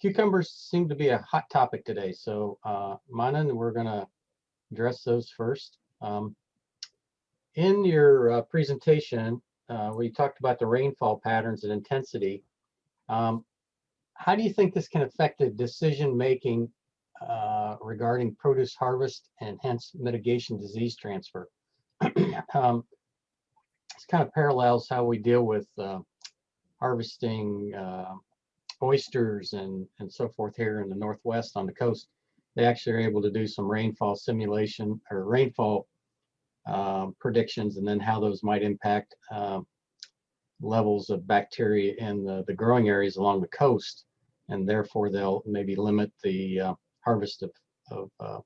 cucumbers seem to be a hot topic today, so uh, Manan, we're going to address those first. Um, in your uh, presentation, uh, we talked about the rainfall patterns and intensity. Um, how do you think this can affect the decision making uh, regarding produce harvest and hence mitigation disease transfer? um, this kind of parallels how we deal with uh, harvesting uh, oysters and, and so forth here in the Northwest on the coast. They actually are able to do some rainfall simulation or rainfall uh, predictions and then how those might impact uh, levels of bacteria in the, the growing areas along the coast. And therefore they'll maybe limit the uh, harvest of, of uh,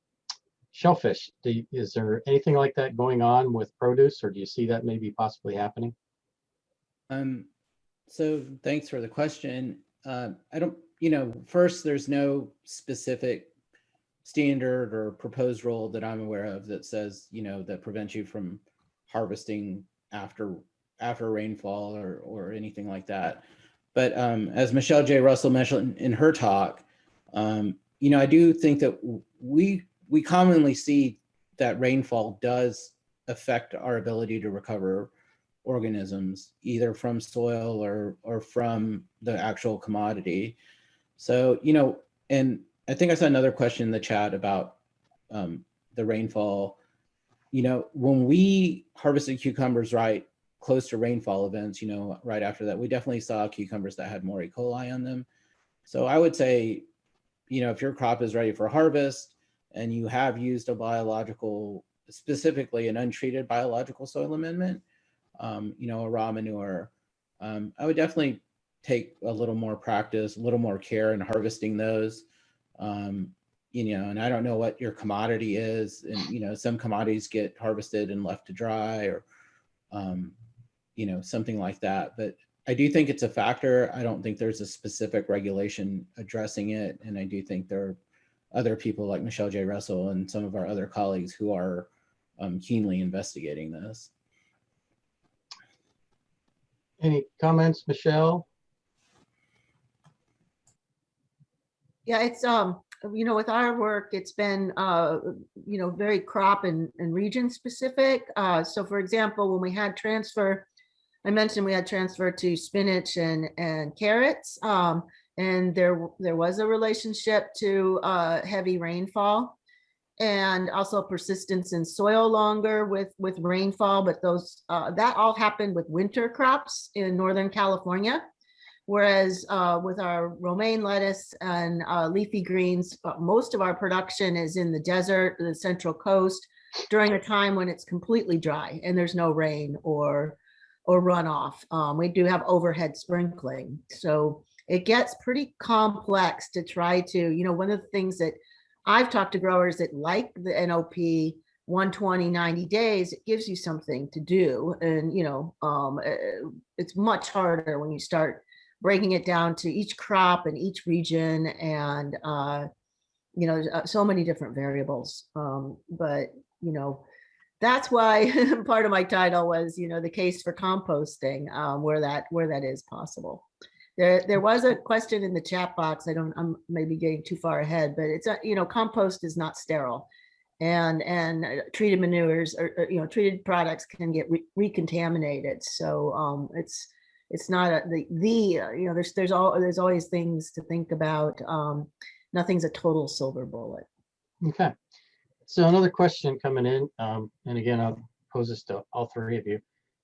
shellfish. You, is there anything like that going on with produce or do you see that maybe possibly happening? Um, so thanks for the question. Uh, I don't, you know, first, there's no specific standard or proposed rule that I'm aware of that says, you know, that prevents you from harvesting after after rainfall or or anything like that. But um, as Michelle Jay-Russell mentioned in her talk, um, you know, I do think that we we commonly see that rainfall does affect our ability to recover organisms, either from soil or or from the actual commodity. So, you know, and I think I saw another question in the chat about um, the rainfall. You know, when we harvested cucumbers right close to rainfall events, you know, right after that, we definitely saw cucumbers that had more E. coli on them. So I would say, you know, if your crop is ready for harvest and you have used a biological, specifically an untreated biological soil amendment, um, you know, a raw manure, um, I would definitely take a little more practice, a little more care in harvesting those. Um, you know, and I don't know what your commodity is. And, you know, some commodities get harvested and left to dry or, um, you know, something like that. But I do think it's a factor. I don't think there's a specific regulation addressing it. And I do think there are other people like Michelle Jay-Russell and some of our other colleagues who are um, keenly investigating this. Any comments, Michelle? Yeah, it's, um, you know, with our work, it's been, uh, you know, very crop and, and region specific. Uh, so for example, when we had transfer, I mentioned we had transfer to spinach and, and carrots. Um, and there, there was a relationship to, uh, heavy rainfall and also persistence in soil longer with, with rainfall, but those, uh, that all happened with winter crops in Northern California. Whereas uh, with our romaine lettuce and uh, leafy greens, uh, most of our production is in the desert, the central coast, during a time when it's completely dry and there's no rain or or runoff. Um, we do have overhead sprinkling. So it gets pretty complex to try to, you know, one of the things that I've talked to growers that like the NOP 120, 90 days, it gives you something to do. And, you know, um, it's much harder when you start breaking it down to each crop and each region and uh, you know uh, so many different variables um, but you know that's why part of my title was you know the case for composting um, where that where that is possible there there was a question in the chat box. I don't i'm maybe getting too far ahead but it's you know compost is not sterile. And and uh, treated manures or, or you know treated products can get re recontaminated. So um, it's it's not a, the the uh, you know there's there's all there's always things to think about. Um nothing's a total silver bullet. Okay. So another question coming in um and again i'll pose this to all three of you.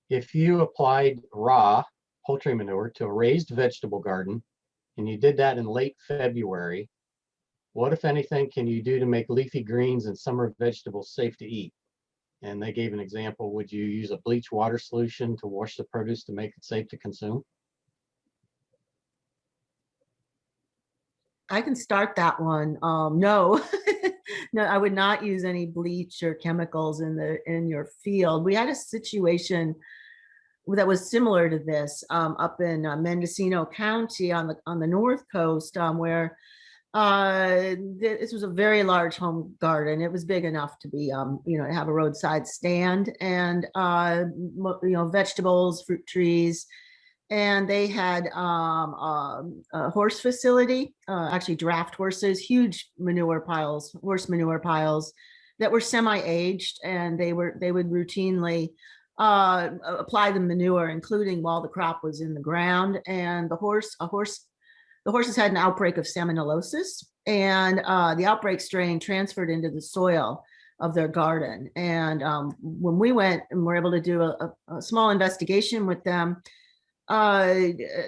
If you applied raw poultry manure to a raised vegetable garden and you did that in late february what if anything can you do to make leafy greens and summer vegetables safe to eat and they gave an example. Would you use a bleach water solution to wash the produce to make it safe to consume? I can start that one. Um, no, no, I would not use any bleach or chemicals in the in your field. We had a situation that was similar to this um, up in uh, Mendocino County on the on the north coast, um, where uh, this was a very large home garden. It was big enough to be, um, you know, have a roadside stand and, uh, you know, vegetables, fruit trees. And they had um, um, a horse facility, uh, actually draft horses, huge manure piles, horse manure piles that were semi-aged and they were, they would routinely uh, apply the manure, including while the crop was in the ground. And the horse, a horse, the horses had an outbreak of salmonellosis and uh, the outbreak strain transferred into the soil of their garden. And um, when we went and were able to do a, a- a small investigation with them, uh,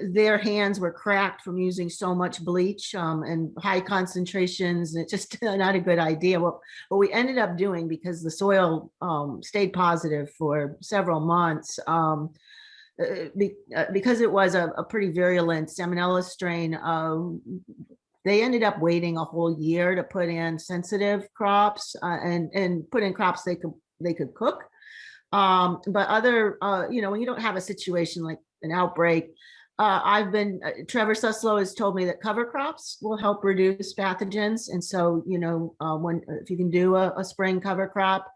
their hands were cracked from using so much bleach um, and high concentrations. It's just not a good idea. What, what we ended up doing, because the soil um, stayed positive for several months, um, uh, be- uh, because it was a, a pretty virulent salmonella strain, um, they ended up waiting a whole year to put in sensitive crops uh, and and put in crops they could they could cook. Um, but other, uh, you know, when you don't have a situation like an outbreak, uh, I've been uh, Trevor Suslow has told me that cover crops will help reduce pathogens, and so you know uh, when if you can do a, a spring cover crop.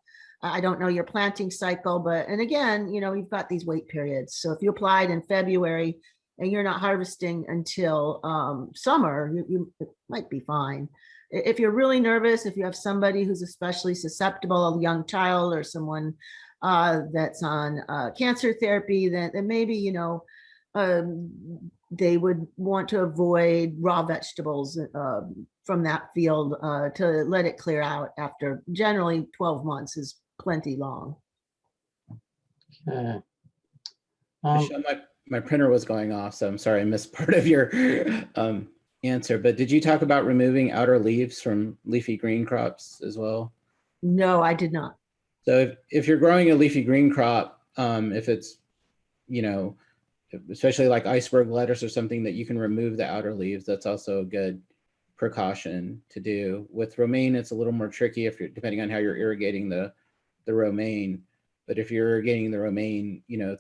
I don't know your planting cycle, but and again, you know, you've got these wait periods. So if you applied in February and you're not harvesting until um, summer, you, you might be fine. If you're really nervous, if you have somebody who's especially susceptible, a young child or someone uh, that's on uh, cancer therapy, that, then maybe, you know, um, they would want to avoid raw vegetables uh, from that field uh, to let it clear out after generally 12 months is plenty long. Okay. Um, Michelle, my, my printer was going off, so I'm sorry I missed part of your um, answer. But did you talk about removing outer leaves from leafy green crops as well? No, I did not. So if, if you're growing a leafy green crop, um, if it's, you know, especially like iceberg lettuce or something that you can remove the outer leaves, that's also a good precaution to do. With romaine, it's a little more tricky if you're depending on how you're irrigating the the romaine. But if you're irrigating the romaine, you know,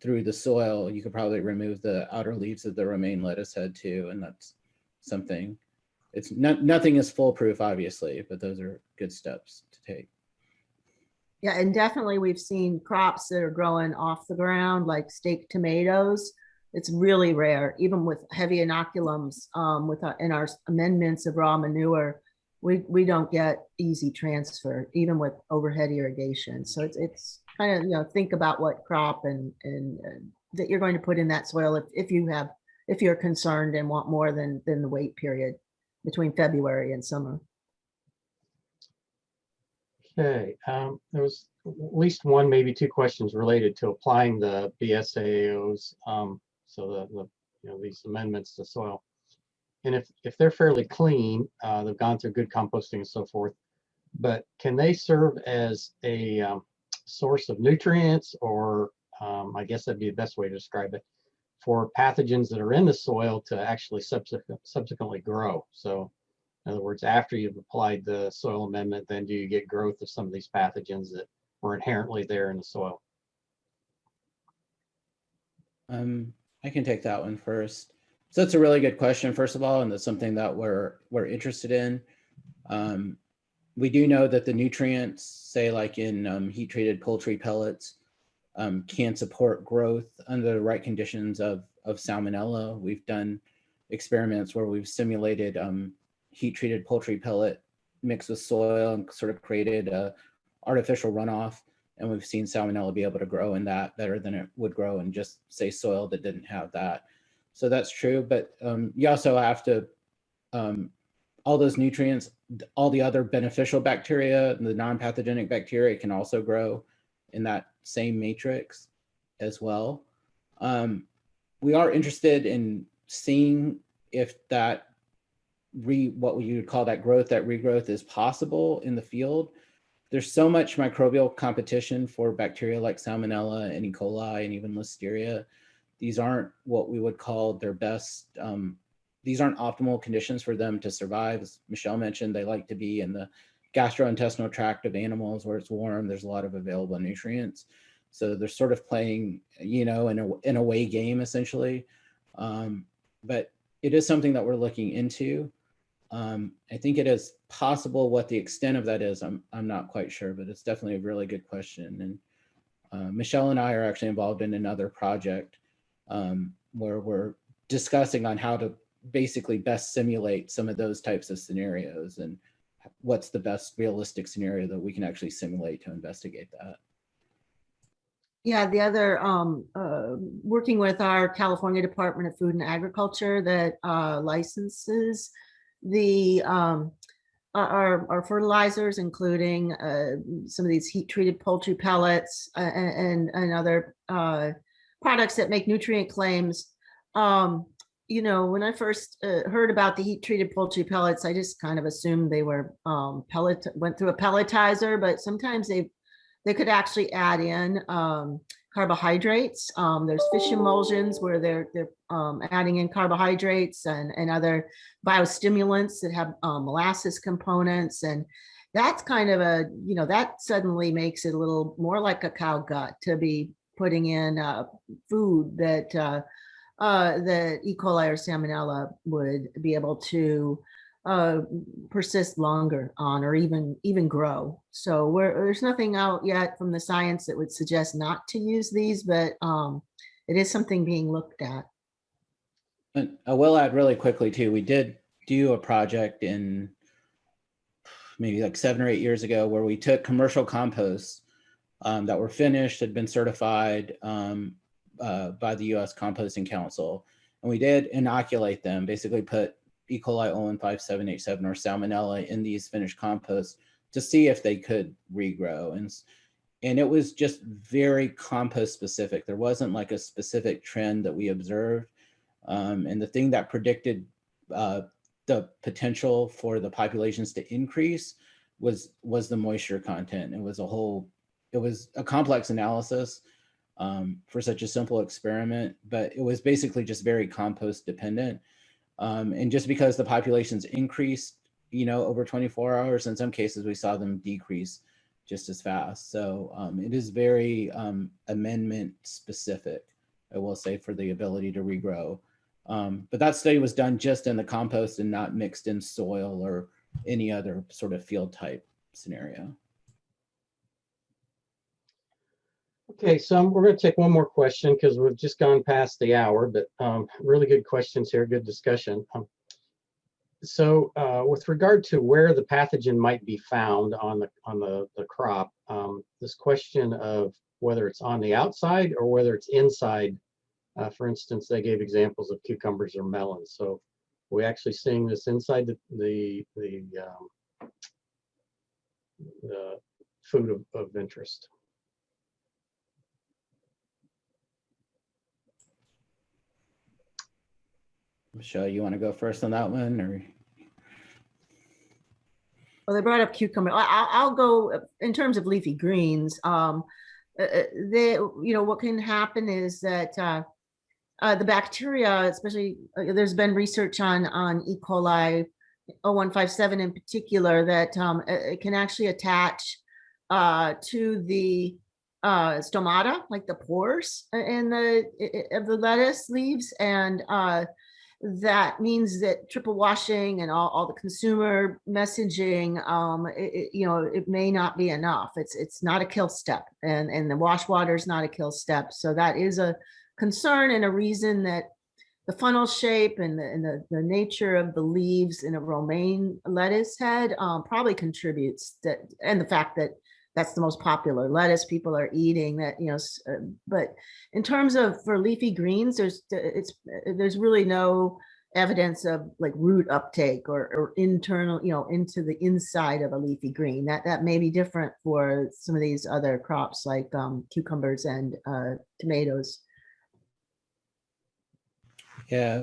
through the soil, you could probably remove the outer leaves of the romaine lettuce head too, and that's something. It's not nothing is foolproof, obviously, but those are good steps to take. Yeah, and definitely we've seen crops that are growing off the ground, like stake tomatoes. It's really rare, even with heavy inoculums, um, with our, in our amendments of raw manure. We, we don't get easy transfer, even with overhead irrigation. So it's, it's kind of, you know, think about what crop and, and uh, that you're going to put in that soil if, if you have, if you're concerned and want more than, than the wait period between February and summer. Okay, um, there was at least one, maybe two questions related to applying the BSAOs. Um, so the, the, you know, these amendments to soil. And if, if they're fairly clean, uh, they've gone through good composting and so forth. But can they serve as a, um, source of nutrients or, um, I guess that'd be the best way to describe it, for pathogens that are in the soil to actually subsequent, subsequently grow? So in other words, after you've applied the soil amendment, then do you get growth of some of these pathogens that were inherently there in the soil? Um, I can take that one first. So that's a really good question, first of all, and that's something that we're we're interested in. Um, we do know that the nutrients, say like in um, heat treated poultry pellets, um, can support growth under the right conditions of of salmonella. We've done experiments where we've simulated um, heat treated poultry pellet mixed with soil and sort of created a artificial runoff. And we've seen salmonella be able to grow in that better than it would grow in just say soil that didn't have that. So that's true, but um, you also have to, um, all those nutrients, all the other beneficial bacteria, the non-pathogenic bacteria can also grow in that same matrix as well. Um, we are interested in seeing if that re what you would call that growth, that regrowth is possible in the field. There's so much microbial competition for bacteria like Salmonella and E. coli and even Listeria. These aren't what we would call their best. Um, these aren't optimal conditions for them to survive. As Michelle mentioned, they like to be in the gastrointestinal tract of animals where it's warm. There's a lot of available nutrients. So they're sort of playing, you know, in a in a way game essentially. Um, but it is something that we're looking into. Um, I think it is possible what the extent of that is. I'm, I'm not quite sure, but it's definitely a really good question. And uh, Michelle and I are actually involved in another project um, where we're discussing on how to basically best simulate some of those types of scenarios and what's the best realistic scenario that we can actually simulate to investigate that. Yeah, the other, um, uh, working with our California Department of Food and Agriculture that, uh, licenses the, um, our, our fertilizers, including, uh, some of these heat treated poultry pellets uh, and, and other, uh, products that make nutrient claims. Um, you know, when I first, uh, heard about the heat treated poultry pellets, I just kind of assumed they were, um, pellet, went through a pelletizer, but sometimes they they could actually add in um, carbohydrates. Um, there's fish emulsions where they're they're um, adding in carbohydrates and, and other biostimulants that have um, molasses components. And that's kind of a, you know, that suddenly makes it a little more like a cow gut to be putting in uh, food that uh, uh, that E. coli or salmonella would be able to uh, persist longer on or even even grow. So there's nothing out yet from the science that would suggest not to use these, but um, it is something being looked at. And I will add really quickly too, we did do a project in maybe like seven or eight years ago where we took commercial composts um, that were finished, had been certified um, uh, by the US Composting Council. And we did inoculate them, basically put E. coli O157:H7 or salmonella in these finished composts to see if they could regrow. And, and it was just very compost specific. There wasn't like a specific trend that we observed. Um, and the thing that predicted uh, the potential for the populations to increase was was the moisture content. It was a whole, it was a complex analysis um, for such a simple experiment, but it was basically just very compost dependent. Um, and just because the populations increased, you know, over 24 hours, in some cases we saw them decrease just as fast. So um, it is very um, amendment specific, I will say, for the ability to regrow. Um, but that study was done just in the compost and not mixed in soil or any other sort of field type scenario. Okay, so we're going to take one more question because we've just gone past the hour, but um, really good questions here, good discussion. Um, so uh, with regard to where the pathogen might be found on the on the, the crop, um, this question of whether it's on the outside or whether it's inside, uh, for instance, they gave examples of cucumbers or melons. So we're actually seeing this inside the the the, um, the food of, of interest. Michelle, you want to go first on that one or? Well, they brought up cucumber. I'll, I'll go uh, in terms of leafy greens. Um, uh, uh, they, you know, what can happen is that uh, uh, the bacteria, especially, uh, there's been research on on E. coli 0157 in particular that um, it, it can actually attach uh, to the uh, stomata, like the pores in the of the lettuce leaves, and uh, that means that triple washing and all, all the consumer messaging, um, it, it- you know, it may not be enough. It's, it's not a kill step and, and the wash water is not a kill step. So that is a concern and a reason that the funnel shape and the, and the, the nature of the leaves in a romaine lettuce head, um, probably contributes that, and the fact that that's the most popular lettuce people are eating that, you know, uh, but in terms of for leafy greens, there's it's there's really no evidence of like root uptake or, or internal, you know, into the inside of a leafy green. That that may be different for some of these other crops like um, cucumbers and uh, tomatoes. Yeah,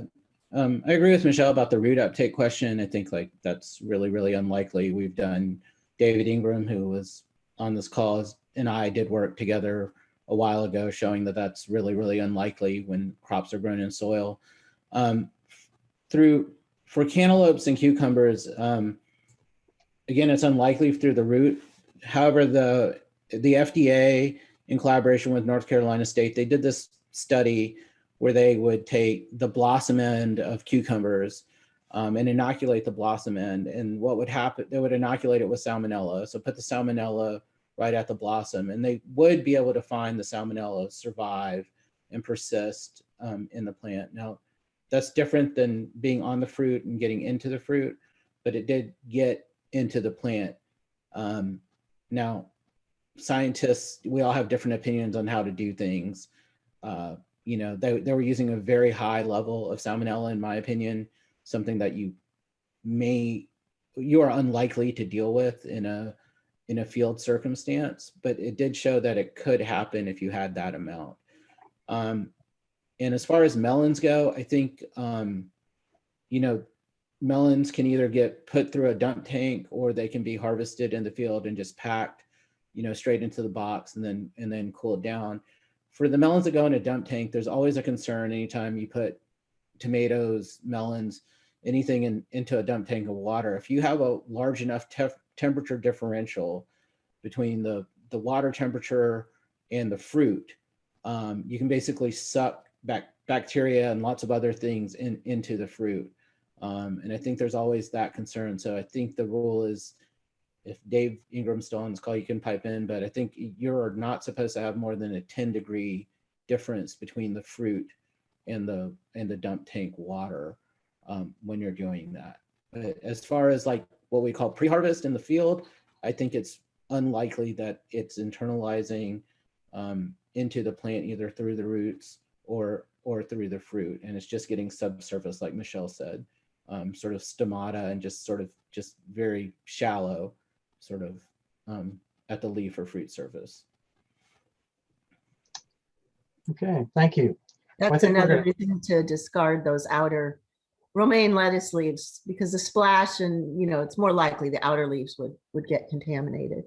um, I agree with Michelle about the root uptake question. I think like that's really, really unlikely. We've done, David Ingram, who was on this call, and I did work together a while ago showing that that's really, really unlikely when crops are grown in soil. Um, through, for cantaloupes and cucumbers, um, again, it's unlikely through the root. However, the, the FDA in collaboration with North Carolina State, they did this study where they would take the blossom end of cucumbers um, and inoculate the blossom end. And what would happen, they would inoculate it with salmonella. So put the salmonella right at the blossom and they would be able to find the salmonella survive and persist um, in the plant. Now, that's different than being on the fruit and getting into the fruit, but it did get into the plant. Um, now, scientists, we all have different opinions on how to do things. Uh, you know, they, they were using a very high level of salmonella, in my opinion, something that you may, you are unlikely to deal with in a, in a field circumstance, but it did show that it could happen if you had that amount. Um, and as far as melons go, I think, um, you know, melons can either get put through a dump tank or they can be harvested in the field and just packed, you know, straight into the box and then, and then cooled down. For the melons that go in a dump tank, there's always a concern anytime you put tomatoes, melons, anything in, into a dump tank of water. If you have a large enough temperature differential between the, the water temperature and the fruit, um, you can basically suck back bacteria and lots of other things in, into the fruit. Um, and I think there's always that concern. So I think the rule is if Dave Ingram's still on this call, you can pipe in, but I think you're not supposed to have more than a 10 degree difference between the fruit and the and the dump tank water um, when you're doing that. But as far as like what we call pre-harvest in the field, I think it's unlikely that it's internalizing um, into the plant either through the roots or or through the fruit, and it's just getting subsurface, like Michelle said, um, sort of stomata and just sort of just very shallow, sort of um, at the leaf or fruit surface. Okay, thank you. That's another gonna- reason to discard those outer romaine lettuce leaves because the splash and, you know, it's more likely the outer leaves would, would get contaminated.